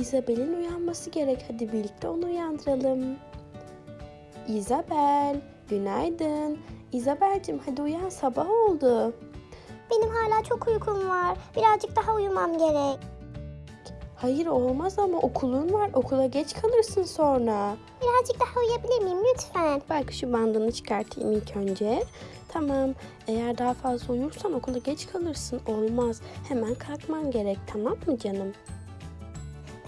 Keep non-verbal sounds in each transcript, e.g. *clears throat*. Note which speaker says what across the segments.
Speaker 1: Isabel'in uyanması gerek. Hadi birlikte onu uyandıralım. Isabel, günaydın. Isabel'cim hadi uyan sabah oldu.
Speaker 2: Benim hala çok uykum var. Birazcık daha uyumam gerek.
Speaker 1: Hayır olmaz ama okulun var. Okula geç kalırsın sonra.
Speaker 2: Birazcık daha uyuyabilir miyim lütfen?
Speaker 1: Belki şu bandını çıkartayım ilk önce. Tamam. Eğer daha fazla uyursan okula geç kalırsın. Olmaz. Hemen kalkman gerek. Tamam mı canım?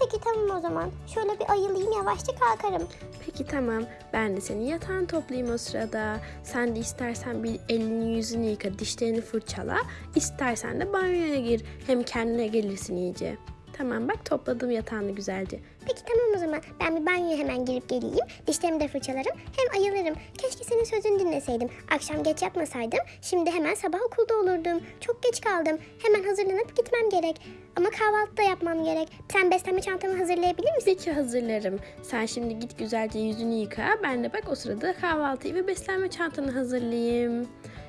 Speaker 2: Peki tamam o zaman. Şöyle bir ayılayım yavaşça kalkarım.
Speaker 1: Peki tamam. Ben de senin yatağını toplayayım o sırada. Sen de istersen bir elini yüzünü yıka, dişlerini fırçala. İstersen de banyoya gir. Hem kendine gelirsin iyice. Tamam bak topladım yatağını güzelce.
Speaker 2: Peki tamam o zaman. Ben bir banyoya hemen girip geleyim. Dişlerimi de fırçalarım. Hem ayılırım. Keşke senin sözünü dinleseydim. Akşam geç yatmasaydım. Şimdi hemen sabah okulda olurdum. Çok geç kaldım. Hemen hazırlanıp gitmem gerek. Ama kahvaltı da yapmam gerek. Sen beslenme çantamı hazırlayabilir misin?
Speaker 1: Peki hazırlarım. Sen şimdi git güzelce yüzünü yıka. Ben de bak o sırada kahvaltıyı ve beslenme çantanı hazırlayayım.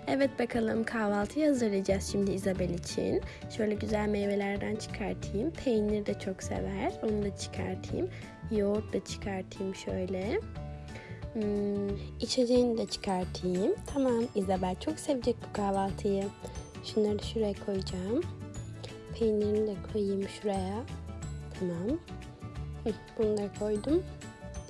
Speaker 1: Evet bakalım kahvaltıyı hazırlayacağız şimdi Isabel için. Şöyle güzel meyvelerden çıkartayım. Peynir de çok sever. Onu da çıkartayım. Yoğurt da çıkartayım şöyle. Hmm, içeceğini de çıkartayım. Tamam Isabel çok sevecek bu kahvaltıyı. Şunları şuraya koyacağım. Peynirini de koyayım şuraya. Tamam. Bunu da koydum.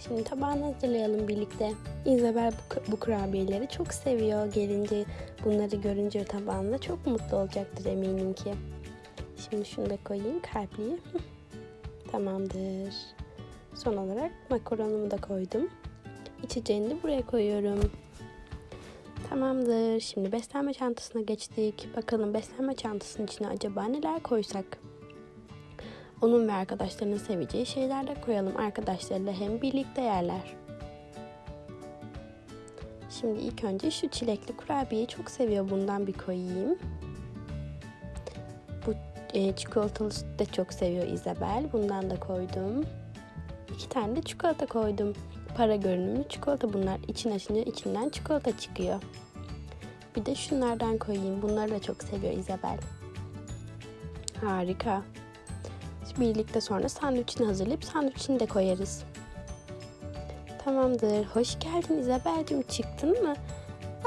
Speaker 1: Şimdi tabağını hazırlayalım birlikte. Isabel bu, bu kurabiyeleri çok seviyor. Gelince bunları görünce tabağında çok mutlu olacaktır eminim ki. Şimdi şunu da koyayım kalpliyi. *laughs* Tamamdır. Son olarak makaronumu da koydum. İçeceğini de buraya koyuyorum. Tamamdır. Şimdi beslenme çantasına geçtik. Bakalım beslenme çantasının içine acaba neler koysak? Onun ve arkadaşlarının seveceği şeyler de koyalım. Arkadaşlarıyla hem birlikte yerler. Şimdi ilk önce şu çilekli kurabiyeyi çok seviyor. Bundan bir koyayım. Bu e, çikolatalı süt de çok seviyor Isabel. Bundan da koydum. İki tane de çikolata koydum. Para görünümlü çikolata bunlar. İçin açınca içinden çikolata çıkıyor. Bir de şunlardan koyayım. Bunları da çok seviyor Isabel. Harika. Birlikte sonra sandviçini hazırlayıp sandviçini de koyarız. Tamamdır. Hoş geldin Isabel'cim. Çıktın mı?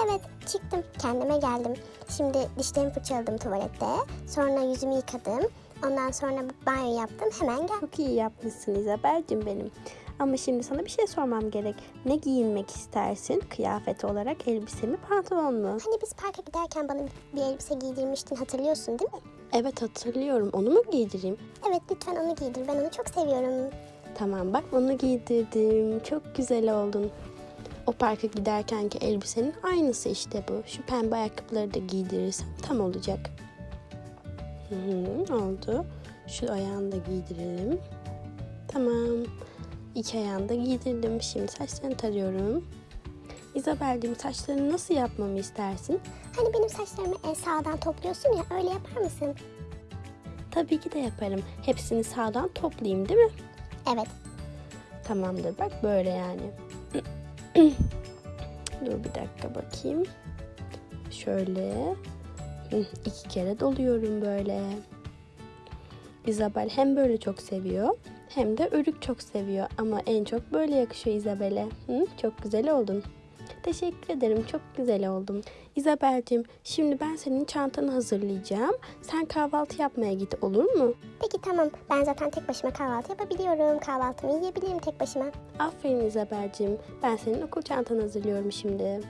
Speaker 2: Evet çıktım. Kendime geldim. Şimdi dişlerimi fırçaladım tuvalette. Sonra yüzümü yıkadım. Ondan sonra banyo yaptım. Hemen geldim.
Speaker 1: Çok iyi yapmışsın Isabel'cim benim. Ama şimdi sana bir şey sormam gerek. Ne giyinmek istersin? Kıyafet olarak elbise mi pantolon mu?
Speaker 2: Hani biz parka giderken bana bir elbise giydirmiştin hatırlıyorsun değil mi?
Speaker 1: Evet hatırlıyorum. Onu mu giydireyim?
Speaker 2: Evet lütfen onu giydir. Ben onu çok seviyorum.
Speaker 1: Tamam bak onu giydirdim. Çok güzel oldun. O parka giderkenki elbisenin aynısı işte bu. Şu pembe ayakkabıları da giydirirsem tam olacak. Hı hı, oldu. Şu ayağını da giydirelim. Tamam. İki ayağını da giydirdim. Şimdi saçlarını tarıyorum. Isabel'cim saçlarını nasıl yapmamı istersin?
Speaker 2: Hani benim saçlarımı en sağdan topluyorsun ya öyle yapar mısın?
Speaker 1: Tabii ki de yaparım. Hepsini sağdan toplayayım değil mi?
Speaker 2: Evet.
Speaker 1: Tamamdır bak böyle yani. *clears throat* Dur bir dakika bakayım. Şöyle. İki kere doluyorum böyle. Isabel hem böyle çok seviyor hem de örük çok seviyor. Ama en çok böyle yakışıyor Isabel'e. Çok güzel oldun. Teşekkür ederim. Çok güzel oldum. Isabel'cim şimdi ben senin çantanı hazırlayacağım. Sen kahvaltı yapmaya git olur mu?
Speaker 2: Peki tamam. Ben zaten tek başıma kahvaltı yapabiliyorum. Kahvaltımı yiyebilirim tek başıma.
Speaker 1: Aferin Isabel'cim. Ben senin okul çantanı hazırlıyorum şimdi.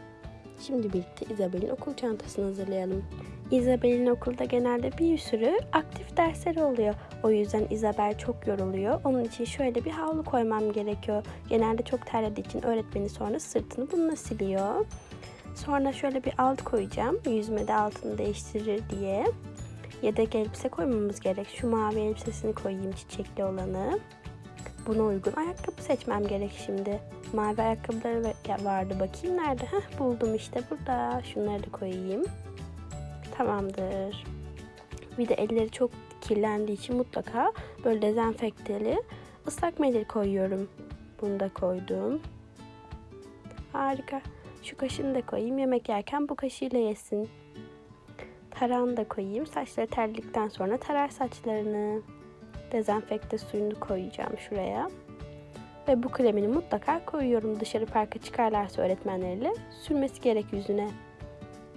Speaker 1: Şimdi birlikte Isabel'in okul çantasını hazırlayalım. Isabel'in okulda genelde bir sürü aktif dersleri oluyor. O yüzden Isabel çok yoruluyor. Onun için şöyle bir havlu koymam gerekiyor. Genelde çok terlediği için öğretmeni sonra sırtını bununla siliyor. Sonra şöyle bir alt koyacağım. Yüzme de altını değiştirir diye. Yedek elbise koymamız gerek. Şu mavi elbisesini koyayım çiçekli olanı. Buna uygun ayakkabı seçmem gerek şimdi. Mavi ayakkabıları va- vardı. Bakayım nerede? Heh, buldum işte burada. Şunları da koyayım. Tamamdır. Bir de elleri çok kirlendiği için mutlaka böyle dezenfekteli ıslak mendil koyuyorum. Bunu da koydum. Harika. Şu kaşını da koyayım. Yemek yerken bu kaşıyla yesin. Tarağını da koyayım. Saçları terledikten sonra tarar saçlarını. Dezenfekte suyunu koyacağım şuraya. Ve bu kremini mutlaka koyuyorum dışarı parka çıkarlarsa öğretmenleriyle sürmesi gerek yüzüne.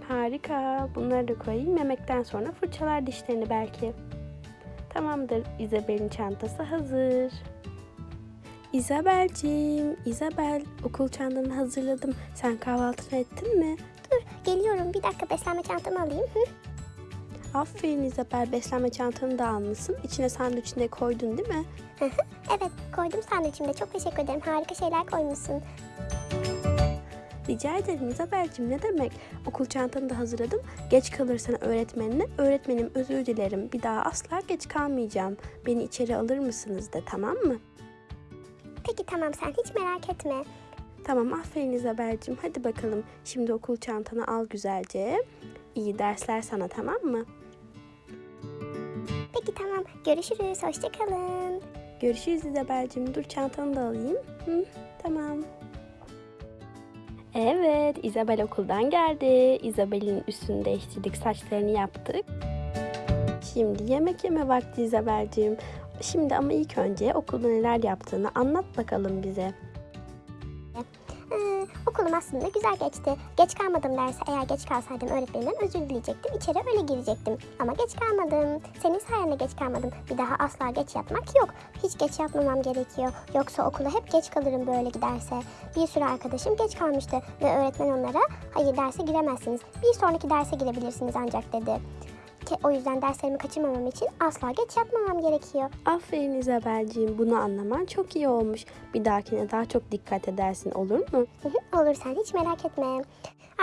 Speaker 1: Harika. Bunları da koyayım. Yemekten sonra fırçalar dişlerini belki. Tamamdır. Isabel'in çantası hazır. Isabel'cim, Isabel okul çantanı hazırladım. Sen kahvaltını ettin mi?
Speaker 2: Dur geliyorum bir dakika beslenme çantamı alayım. Hı?
Speaker 1: Aferin Isabel, beslenme çantanı da almışsın. İçine sandviçini de koydun değil mi?
Speaker 2: Evet koydum sandviçimde çok teşekkür ederim harika şeyler koymuşsun.
Speaker 1: Rica ederim Isabel'cim ne demek? Okul çantanı da hazırladım. Geç kalırsan öğretmenine, öğretmenim özür dilerim. Bir daha asla geç kalmayacağım. Beni içeri alır mısınız de tamam mı?
Speaker 2: Peki tamam sen hiç merak etme.
Speaker 1: Tamam aferin Isabel'cim. Hadi bakalım. Şimdi okul çantanı al güzelce. İyi dersler sana tamam mı?
Speaker 2: Peki tamam görüşürüz hoşçakalın.
Speaker 1: Görüşürüz Isabel'cim. Dur çantanı da alayım. Hı, tamam. Evet, Isabel okuldan geldi. Isabel'in üstünü değiştirdik, saçlarını yaptık. Şimdi yemek yeme vakti Isabel'cim. Şimdi ama ilk önce okulda neler yaptığını anlat bakalım bize.
Speaker 2: Okulum aslında güzel geçti. Geç kalmadım derse eğer geç kalsaydım öğretmenimden özür dileyecektim. İçeri öyle girecektim. Ama geç kalmadım. Senin sayende geç kalmadım. Bir daha asla geç yatmak yok. Hiç geç yatmamam gerekiyor. Yoksa okula hep geç kalırım böyle giderse. Bir sürü arkadaşım geç kalmıştı ve öğretmen onlara hayır derse giremezsiniz. Bir sonraki derse girebilirsiniz ancak dedi. O yüzden derslerimi kaçırmamam için asla geç yatmamam gerekiyor.
Speaker 1: Aferin Isabel'ciğim. Bunu anlaman çok iyi olmuş. Bir dahakine daha çok dikkat edersin olur mu?
Speaker 2: Olur sen hiç merak etme.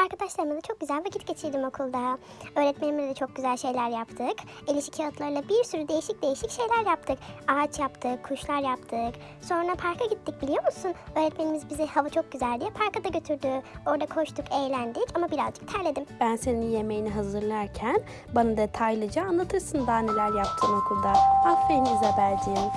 Speaker 2: Arkadaşlarımla da çok güzel vakit geçirdim okulda. Öğretmenimle de çok güzel şeyler yaptık. El işi kağıtlarıyla bir sürü değişik değişik şeyler yaptık. Ağaç yaptık, kuşlar yaptık. Sonra parka gittik biliyor musun? Öğretmenimiz bizi hava çok güzel diye parka da götürdü. Orada koştuk, eğlendik ama birazcık terledim.
Speaker 1: Ben senin yemeğini hazırlarken bana detaylıca anlatırsın daha neler yaptın okulda. Aferin Isabel'ciğim.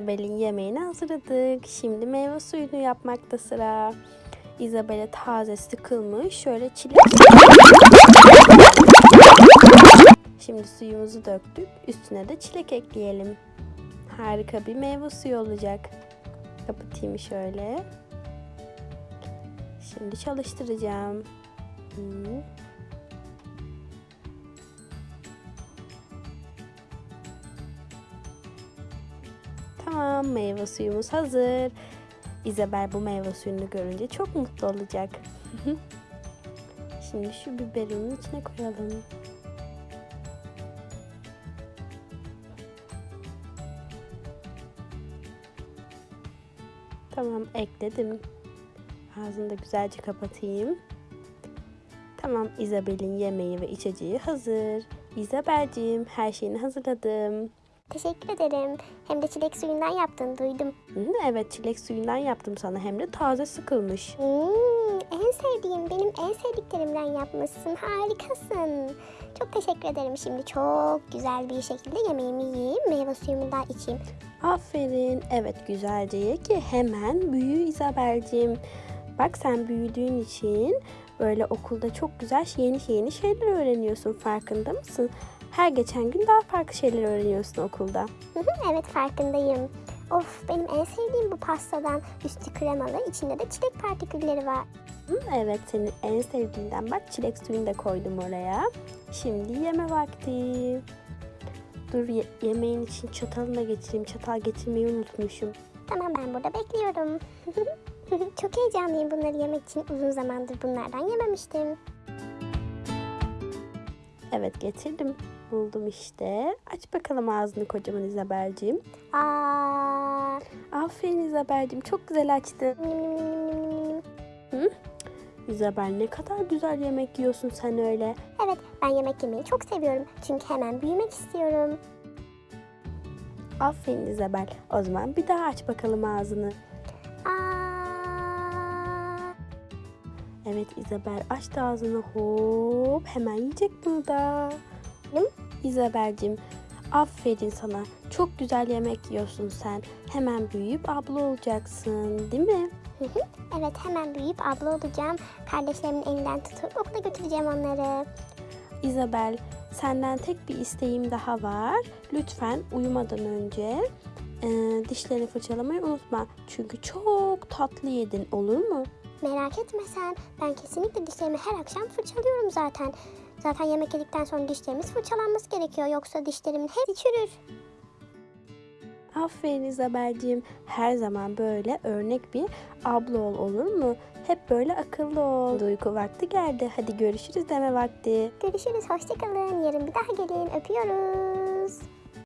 Speaker 1: Isabel'in yemeğini hazırladık. Şimdi meyve suyunu yapmakta sıra. Isabel'e taze sıkılmış şöyle çilek Şimdi suyumuzu döktük. Üstüne de çilek ekleyelim. Harika bir meyve suyu olacak. Kapatayım şöyle. Şimdi çalıştıracağım. Hmm. Tamam meyve suyumuz hazır. Isabel bu meyve suyunu görünce çok mutlu olacak. Şimdi şu biberinin içine koyalım. Tamam ekledim. Ağzını da güzelce kapatayım. Tamam Isabel'in yemeği ve içeceği hazır. Isabel'ciğim her şeyini hazırladım.
Speaker 2: Teşekkür ederim. Hem de çilek suyundan yaptığını duydum.
Speaker 1: Evet çilek suyundan yaptım sana hem de taze sıkılmış.
Speaker 2: Hmm, en sevdiğim, benim en sevdiklerimden yapmışsın. Harikasın. Çok teşekkür ederim. Şimdi çok güzel bir şekilde yemeğimi yiyeyim. Meyve suyumu da içeyim.
Speaker 1: Aferin. Evet güzelce ye ki hemen büyü Isabel'cim. Bak sen büyüdüğün için böyle okulda çok güzel yeni yeni şeyler öğreniyorsun. Farkında mısın? Her geçen gün daha farklı şeyler öğreniyorsun okulda.
Speaker 2: Evet farkındayım. Of benim en sevdiğim bu pastadan üstü kremalı, içinde de çilek partikülleri var.
Speaker 1: Hı, Evet senin en sevdiğinden bak çilek suyunu da koydum oraya. Şimdi yeme vakti. Dur ye- yemeğin için çatalını da getireyim. Çatal getirmeyi unutmuşum.
Speaker 2: Tamam ben burada bekliyorum. *laughs* Çok heyecanlıyım bunları yemek için. Uzun zamandır bunlardan yememiştim.
Speaker 1: Evet getirdim. Buldum işte. Aç bakalım ağzını kocaman Isabel'ciğim.
Speaker 2: Aa,
Speaker 1: Aferin Isabel'cim çok güzel açtın. Isabel ne kadar güzel yemek yiyorsun sen öyle.
Speaker 2: Evet ben yemek yemeyi çok seviyorum. Çünkü hemen büyümek istiyorum.
Speaker 1: Aferin Isabel. O zaman bir daha aç bakalım ağzını. Evet Isabel açtı ağzını hop hemen yiyecek bunu da.
Speaker 2: Hı?
Speaker 1: Isabel'cim aferin sana. Çok güzel yemek yiyorsun sen. Hemen büyüyüp abla olacaksın değil mi?
Speaker 2: evet hemen büyüyüp abla olacağım. Kardeşlerimin elinden tutup okula götüreceğim onları.
Speaker 1: Isabel senden tek bir isteğim daha var. Lütfen uyumadan önce e, dişlerini fırçalamayı unutma. Çünkü çok tatlı yedin olur mu?
Speaker 2: Merak etme sen. Ben kesinlikle dişlerimi her akşam fırçalıyorum zaten. Zaten yemek yedikten sonra dişlerimiz fırçalanması gerekiyor. Yoksa dişlerimin hepsi çürür.
Speaker 1: Aferin Isabel'cim. Her zaman böyle örnek bir abla ol olur mu? Hep böyle akıllı ol. Uyku vakti geldi. Hadi görüşürüz deme vakti.
Speaker 2: Görüşürüz. Hoşçakalın. Yarın bir daha gelin. Öpüyoruz.